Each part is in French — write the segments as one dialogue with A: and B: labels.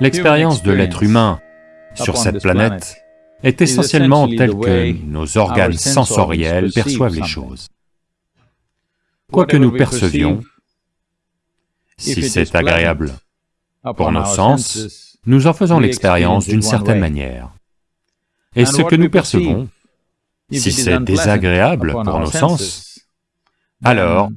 A: L'expérience de l'être humain sur cette planète est essentiellement telle que nos organes sensoriels perçoivent les choses. Quoi que nous percevions, si c'est agréable pour nos sens, nous en faisons l'expérience d'une certaine manière. Et ce que nous percevons, si c'est désagréable pour nos sens, alors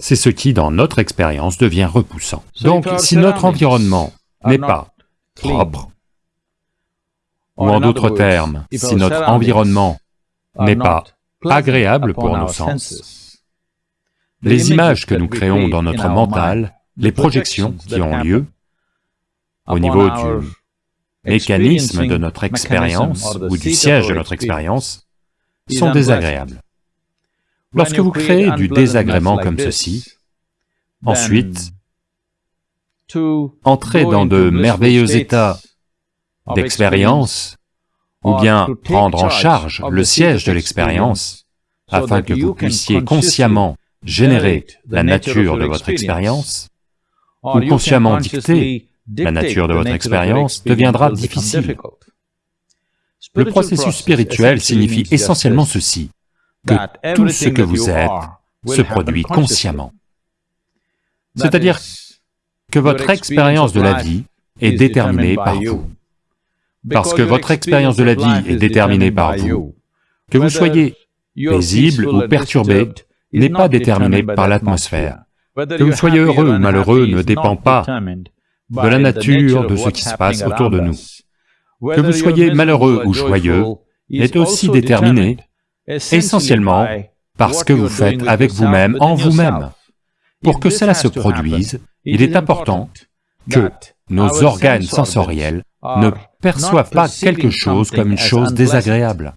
A: c'est ce qui, dans notre expérience, devient repoussant. Donc, si notre environnement n'est pas propre, ou en d'autres termes, si notre environnement n'est pas agréable pour nos sens, les images que nous créons dans notre mental, les projections qui ont lieu au niveau du mécanisme de notre expérience ou du siège de notre expérience sont désagréables. Lorsque vous créez du désagrément comme ceci, ensuite, entrez dans de merveilleux états d'expérience, ou bien prendre en charge le siège de l'expérience, afin que vous puissiez consciemment générer la nature de votre expérience, ou consciemment dicter la nature de votre expérience, deviendra difficile. Le processus spirituel signifie essentiellement ceci, que tout ce que vous êtes se produit consciemment. C'est-à-dire que votre expérience de la vie est déterminée par vous. Parce que votre expérience de la vie est déterminée par vous. Que vous soyez paisible ou perturbé n'est pas déterminé par l'atmosphère. Que vous soyez heureux ou malheureux ne dépend pas de la nature de ce qui se passe autour de nous. Que vous soyez malheureux ou joyeux est aussi déterminé essentiellement par ce que vous faites avec vous-même, en vous-même. Pour que cela se produise, il est important que nos organes sensoriels ne perçoivent pas quelque chose comme une chose désagréable.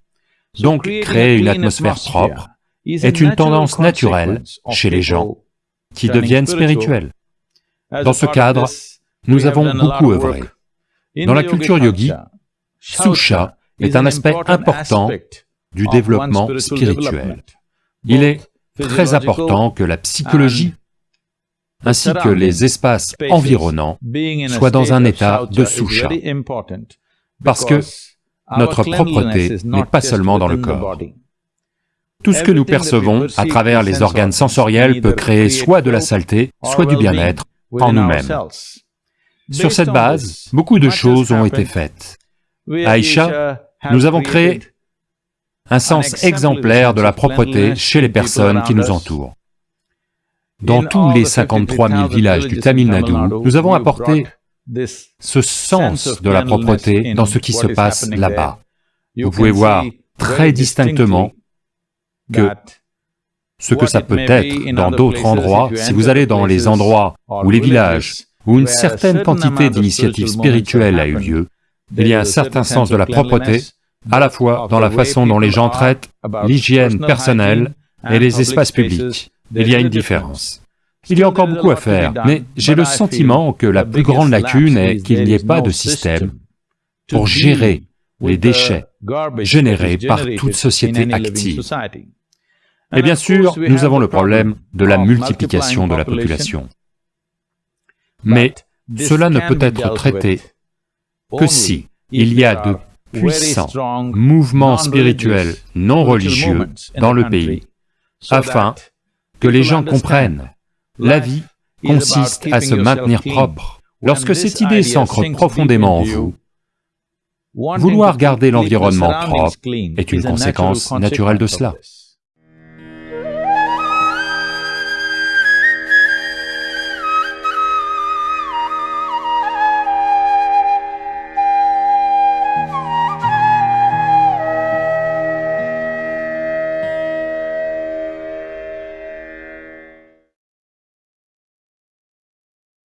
A: Donc créer une atmosphère propre est une tendance naturelle chez les gens qui deviennent spirituels. Dans ce cadre, nous avons beaucoup œuvré. Dans la culture yogi, Susha est un aspect important du développement spirituel. Il est très important que la psychologie ainsi que les espaces environnants soient dans un état de Susha, parce que notre propreté n'est pas seulement dans le corps. Tout ce que nous percevons à travers les organes sensoriels peut créer soit de la saleté, soit du bien-être en nous-mêmes. Sur cette base, beaucoup de choses ont été faites. Aïcha, nous avons créé un sens exemplaire de la propreté chez les personnes qui nous entourent. Dans tous les 53 000 villages du Tamil Nadu, nous avons apporté ce sens de la propreté dans ce qui se passe là-bas. Vous pouvez voir très distinctement que ce que ça peut être dans d'autres endroits, si vous allez dans les endroits ou les villages où une certaine quantité d'initiatives spirituelles a eu lieu, il y a un certain sens de la propreté, à la fois dans la façon dont les gens traitent l'hygiène personnelle et les espaces publics. Il y a une différence. Il y a encore beaucoup à faire, mais j'ai le sentiment que la plus grande lacune est qu'il n'y ait pas de système pour gérer les déchets générés par toute société active. Et bien sûr, nous avons le problème de la multiplication de la population. Mais cela ne peut être traité que si il y a de puissants mouvements spirituels non religieux dans le pays, afin que les gens comprennent la vie consiste à se maintenir propre. Lorsque cette idée s'ancre profondément en vous, vouloir garder l'environnement propre est une conséquence naturelle de cela.